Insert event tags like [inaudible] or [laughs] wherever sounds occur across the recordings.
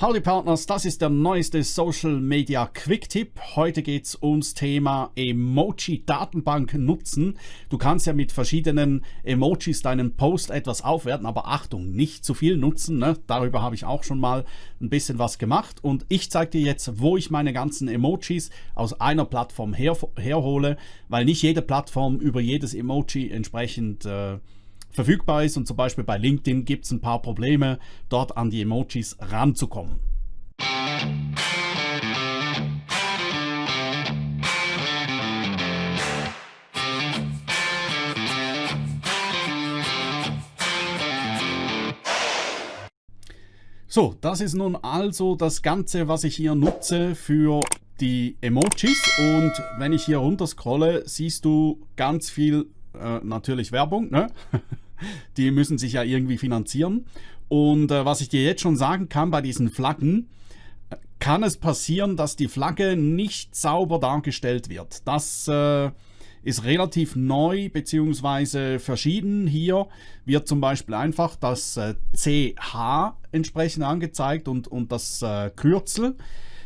Howdy Partners, das ist der neueste Social Media Quick Tipp. Heute geht es ums Thema Emoji Datenbank nutzen. Du kannst ja mit verschiedenen Emojis deinen Post etwas aufwerten, aber Achtung, nicht zu viel nutzen. Ne? Darüber habe ich auch schon mal ein bisschen was gemacht und ich zeige dir jetzt, wo ich meine ganzen Emojis aus einer Plattform her herhole, weil nicht jede Plattform über jedes Emoji entsprechend äh, verfügbar ist und zum Beispiel bei LinkedIn gibt es ein paar Probleme, dort an die Emojis ranzukommen. So, das ist nun also das Ganze, was ich hier nutze für die Emojis und wenn ich hier runter scrolle, siehst du ganz viel äh, natürlich Werbung, ne? [laughs] [laughs] die müssen sich ja irgendwie finanzieren. Und äh, was ich dir jetzt schon sagen kann bei diesen Flaggen, äh, kann es passieren, dass die Flagge nicht sauber dargestellt wird. Das äh, ist relativ neu bzw. verschieden. Hier wird zum Beispiel einfach das äh, CH entsprechend angezeigt und, und das äh, Kürzel,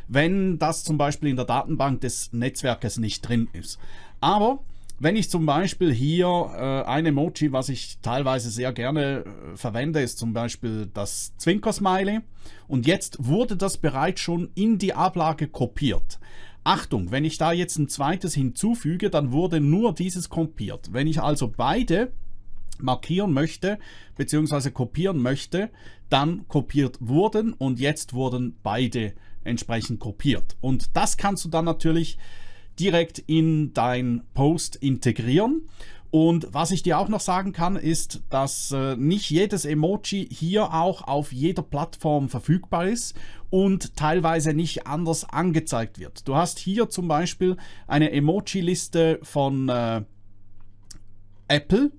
wenn das zum Beispiel in der Datenbank des Netzwerkes nicht drin ist. Aber wenn ich zum Beispiel hier äh, ein Emoji, was ich teilweise sehr gerne äh, verwende, ist zum Beispiel das Zwinker-Smiley. Und jetzt wurde das bereits schon in die Ablage kopiert. Achtung, wenn ich da jetzt ein zweites hinzufüge, dann wurde nur dieses kopiert. Wenn ich also beide markieren möchte, beziehungsweise kopieren möchte, dann kopiert wurden und jetzt wurden beide entsprechend kopiert. Und das kannst du dann natürlich direkt in dein Post integrieren. Und was ich dir auch noch sagen kann, ist, dass äh, nicht jedes Emoji hier auch auf jeder Plattform verfügbar ist und teilweise nicht anders angezeigt wird. Du hast hier zum Beispiel eine Emoji-Liste von äh, Apple.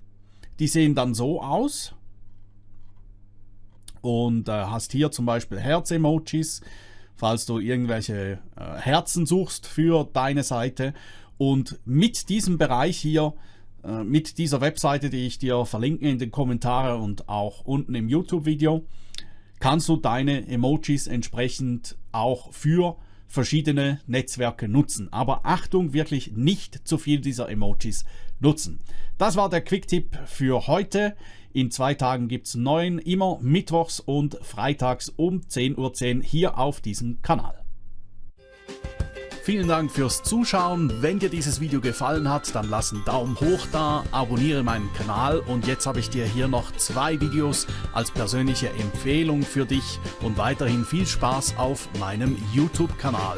Die sehen dann so aus. Und äh, hast hier zum Beispiel Herz-Emojis falls du irgendwelche äh, Herzen suchst für deine Seite. Und mit diesem Bereich hier, äh, mit dieser Webseite, die ich dir verlinke in den Kommentaren und auch unten im YouTube-Video, kannst du deine Emojis entsprechend auch für verschiedene Netzwerke nutzen. Aber Achtung, wirklich nicht zu viel dieser Emojis nutzen. Das war der Quick-Tipp für heute. In zwei Tagen gibt es neuen, immer mittwochs und freitags um 10.10 Uhr hier auf diesem Kanal. Vielen Dank fürs Zuschauen. Wenn dir dieses Video gefallen hat, dann lass einen Daumen hoch da, abonniere meinen Kanal und jetzt habe ich dir hier noch zwei Videos als persönliche Empfehlung für dich und weiterhin viel Spaß auf meinem YouTube-Kanal.